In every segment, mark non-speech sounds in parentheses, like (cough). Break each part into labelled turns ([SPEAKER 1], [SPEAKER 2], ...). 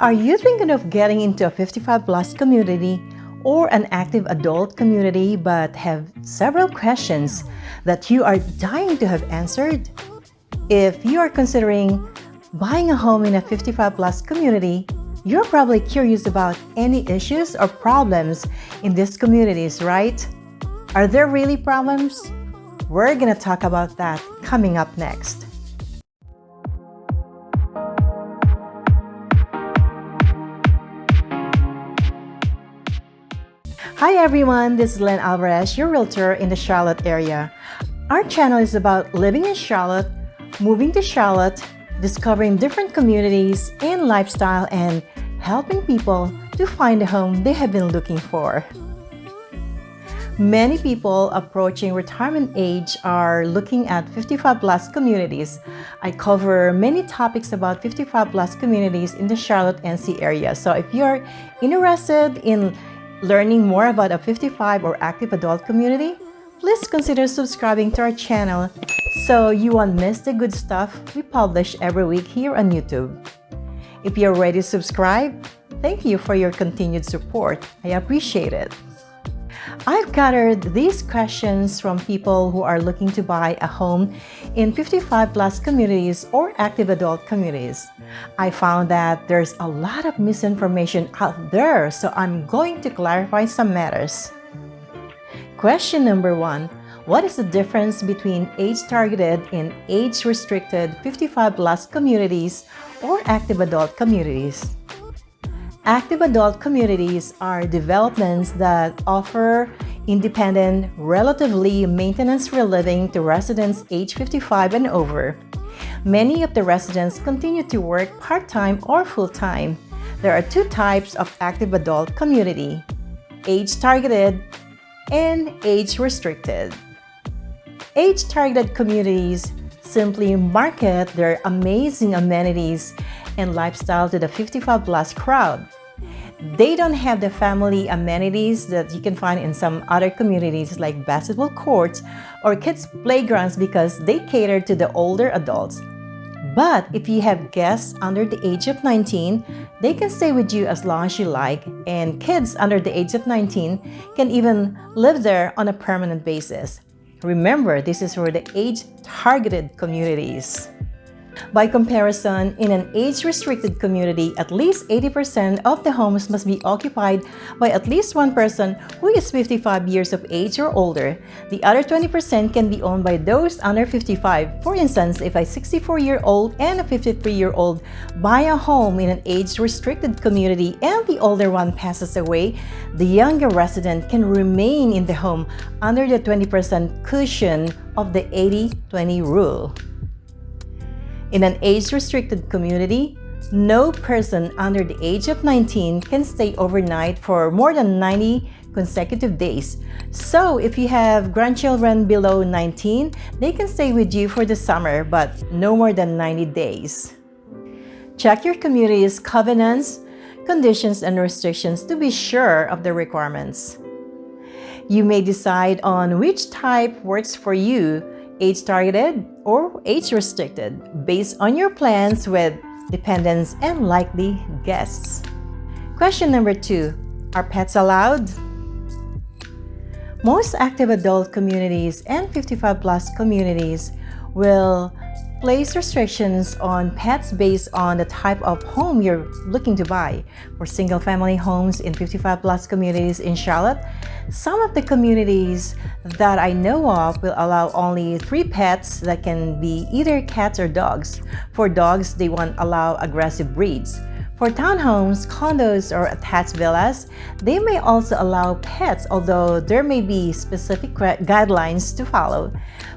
[SPEAKER 1] Are you thinking of getting into a 55 plus community or an active adult community but have several questions that you are dying to have answered? If you are considering buying a home in a 55 plus community, you're probably curious about any issues or problems in these communities, right? Are there really problems? We're gonna talk about that coming up next. Hi everyone, this is Len Alvarez, your realtor in the Charlotte area. Our channel is about living in Charlotte, moving to Charlotte, discovering different communities and lifestyle, and helping people to find a home they have been looking for. Many people approaching retirement age are looking at 55 plus communities. I cover many topics about 55 plus communities in the Charlotte NC area. So if you're interested in learning more about a 55 or active adult community, please consider subscribing to our channel so you won't miss the good stuff we publish every week here on YouTube. If you're ready to subscribe, thank you for your continued support. I appreciate it. I've gathered these questions from people who are looking to buy a home in 55 plus communities or active adult communities. I found that there's a lot of misinformation out there, so I'm going to clarify some matters. Question number one, what is the difference between age-targeted and age-restricted 55 plus communities or active adult communities? Active adult communities are developments that offer independent, relatively maintenance-free living to residents age 55 and over. Many of the residents continue to work part-time or full-time. There are two types of active adult community, age-targeted and age-restricted. Age-targeted communities simply market their amazing amenities and lifestyle to the 55 plus crowd. They don't have the family amenities that you can find in some other communities like basketball courts or kids playgrounds because they cater to the older adults. But if you have guests under the age of 19, they can stay with you as long as you like and kids under the age of 19 can even live there on a permanent basis. Remember, this is for the age-targeted communities. By comparison, in an age-restricted community, at least 80% of the homes must be occupied by at least one person who is 55 years of age or older. The other 20% can be owned by those under 55. For instance, if a 64-year-old and a 53-year-old buy a home in an age-restricted community and the older one passes away, the younger resident can remain in the home under the 20% cushion of the 80-20 rule. In an age-restricted community, no person under the age of 19 can stay overnight for more than 90 consecutive days. So if you have grandchildren below 19, they can stay with you for the summer, but no more than 90 days. Check your community's covenants, conditions, and restrictions to be sure of the requirements. You may decide on which type works for you age-targeted or age-restricted based on your plans with dependents and likely guests. Question number two, are pets allowed? Most active adult communities and 55 plus communities will place restrictions on pets based on the type of home you're looking to buy. For single-family homes in 55 plus communities in Charlotte, some of the communities that I know of will allow only three pets that can be either cats or dogs. For dogs, they won't allow aggressive breeds. For townhomes, condos, or attached villas, they may also allow pets, although there may be specific guidelines to follow.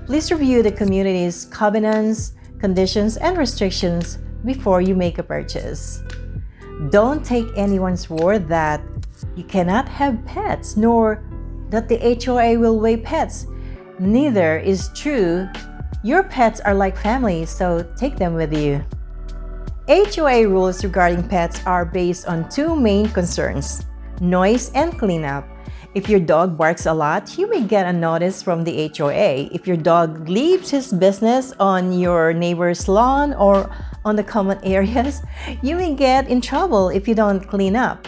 [SPEAKER 1] Please review the community's covenants, conditions, and restrictions before you make a purchase. Don't take anyone's word that you cannot have pets, nor that the HOA will weigh pets. Neither is true. Your pets are like family, so take them with you. HOA rules regarding pets are based on two main concerns, noise and cleanup. If your dog barks a lot, you may get a notice from the HOA. If your dog leaves his business on your neighbor's lawn or on the common (laughs) areas, you may get in trouble if you don't clean up.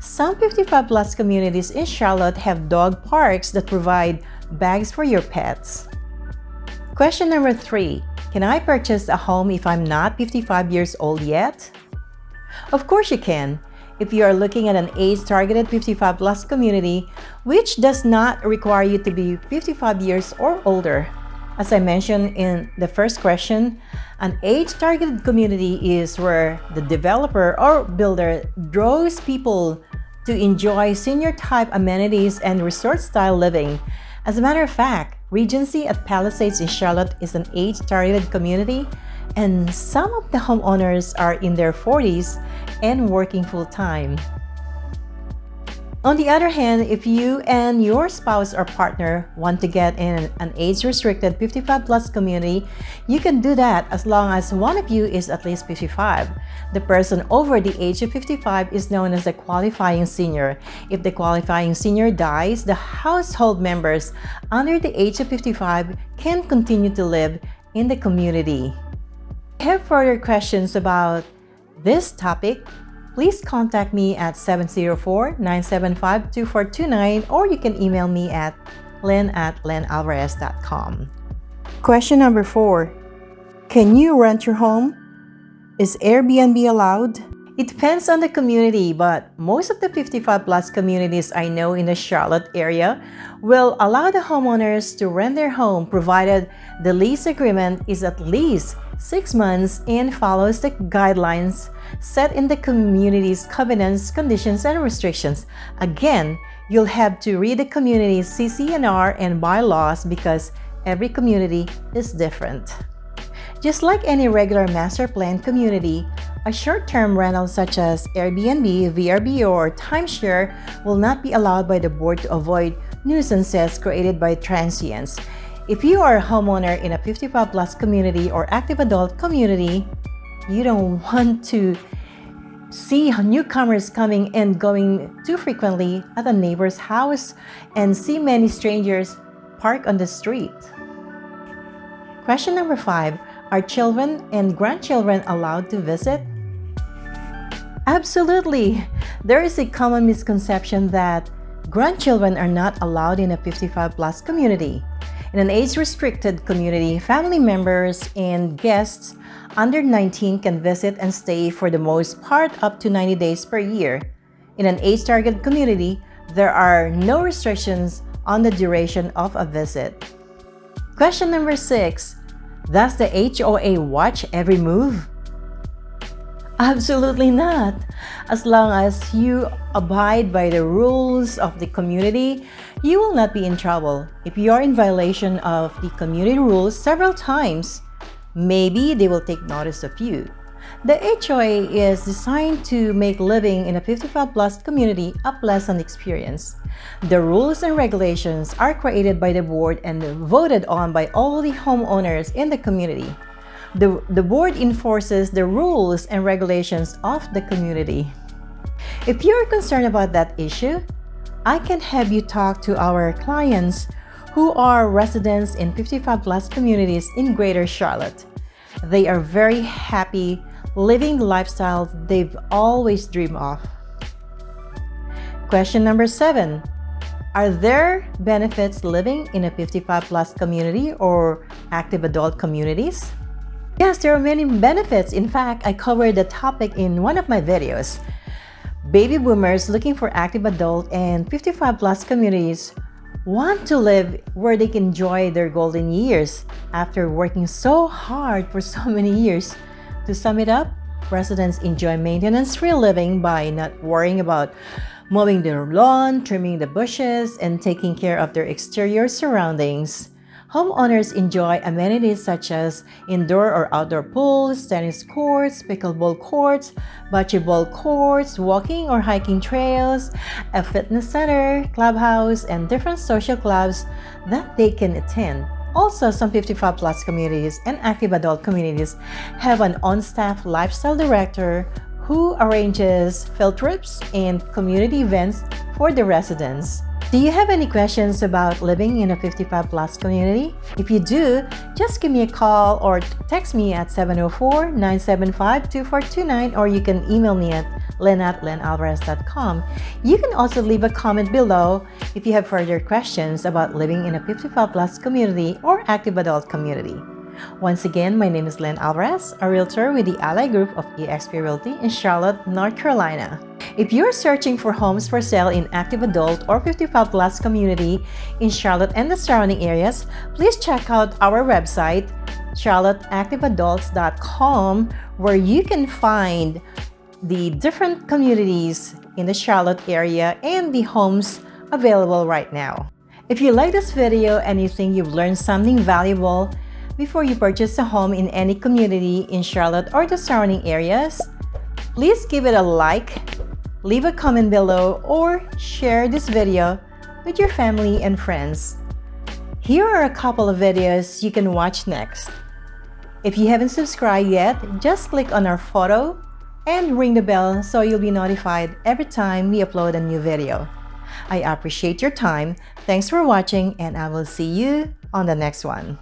[SPEAKER 1] Some 55 plus communities in Charlotte have dog parks that provide bags for your pets. Question number three, can I purchase a home if I'm not 55 years old yet? Of course you can. If you are looking at an age-targeted 55 plus community, which does not require you to be 55 years or older. As I mentioned in the first question, an age-targeted community is where the developer or builder draws people to enjoy senior-type amenities and resort-style living. As a matter of fact, Regency at Palisades in Charlotte is an age-targeted community and some of the homeowners are in their 40s and working full-time. On the other hand, if you and your spouse or partner want to get in an age-restricted 55 plus community, you can do that as long as one of you is at least 55. The person over the age of 55 is known as a qualifying senior. If the qualifying senior dies, the household members under the age of 55 can continue to live in the community. If you have further questions about this topic, please contact me at 704-975-2429 or you can email me at len at lenalvarez.com. Question number four. Can you rent your home? Is Airbnb allowed? It depends on the community, but most of the 55 plus communities I know in the Charlotte area will allow the homeowners to rent their home provided the lease agreement is at least six months and follows the guidelines set in the community's covenants, conditions, and restrictions. Again, you'll have to read the community's CC&R and bylaws because every community is different. Just like any regular master plan community, a short-term rental such as Airbnb, VRBO, or timeshare will not be allowed by the board to avoid nuisances created by transients. If you are a homeowner in a 55 plus community or active adult community, you don't want to see newcomers coming and going too frequently at a neighbor's house and see many strangers park on the street. Question number five, are children and grandchildren allowed to visit? Absolutely! There is a common misconception that grandchildren are not allowed in a 55 plus community. In an age-restricted community, family members and guests under 19 can visit and stay for the most part up to 90 days per year. In an age-targeted community, there are no restrictions on the duration of a visit. Question number 6. Does the HOA watch every move? Absolutely not. As long as you abide by the rules of the community, you will not be in trouble. If you are in violation of the community rules several times, maybe they will take notice of you. The HOA is designed to make living in a 55 plus community a pleasant experience. The rules and regulations are created by the board and voted on by all the homeowners in the community. The, the board enforces the rules and regulations of the community. If you're concerned about that issue, I can have you talk to our clients who are residents in 55 plus communities in Greater Charlotte. They are very happy living the lifestyle they've always dreamed of. Question number seven. Are there benefits living in a 55 plus community or active adult communities? Yes, there are many benefits. In fact, I covered the topic in one of my videos. Baby boomers looking for active adult and 55 plus communities want to live where they can enjoy their golden years after working so hard for so many years. To sum it up, residents enjoy maintenance-free living by not worrying about mowing their lawn, trimming the bushes, and taking care of their exterior surroundings. Homeowners enjoy amenities such as indoor or outdoor pools, tennis courts, pickleball courts, bocce ball courts, walking or hiking trails, a fitness center, clubhouse, and different social clubs that they can attend. Also, some 55 plus communities and active adult communities have an on-staff lifestyle director who arranges field trips and community events for the residents. Do you have any questions about living in a 55 plus community? If you do, just give me a call or text me at 704-975-2429 or you can email me at len at lenalvarez.com. You can also leave a comment below if you have further questions about living in a 55 plus community or active adult community. Once again, my name is Len Alvarez, a realtor with the Ally Group of eXp Realty in Charlotte, North Carolina. If you're searching for homes for sale in active adult or 55 plus community in Charlotte and the surrounding areas, please check out our website, charlotteactiveadults.com, where you can find the different communities in the Charlotte area and the homes available right now. If you like this video and you think you've learned something valuable, before you purchase a home in any community in Charlotte or the surrounding areas, please give it a like, leave a comment below, or share this video with your family and friends. Here are a couple of videos you can watch next. If you haven't subscribed yet, just click on our photo and ring the bell so you'll be notified every time we upload a new video. I appreciate your time. Thanks for watching and I will see you on the next one.